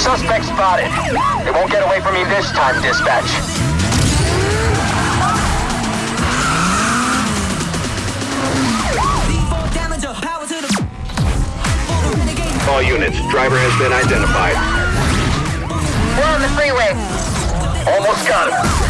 Suspect spotted. They won't get away from me this time, dispatch. All units, driver has been identified. We're on the freeway. Almost got him.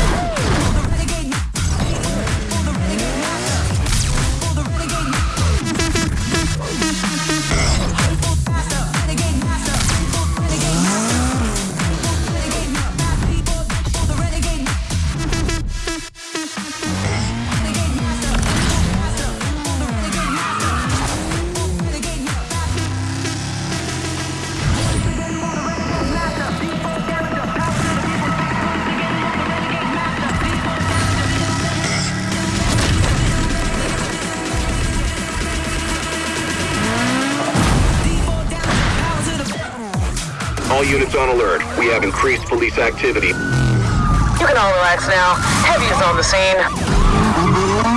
All units on alert. We have increased police activity. You can all relax now. Heavy is on the scene.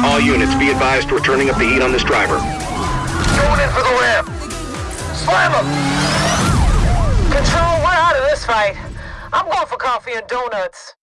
All units, be advised we're turning up the heat on this driver. Going in for the ramp. Slam him! Control, we're out of this fight. I'm going for coffee and donuts.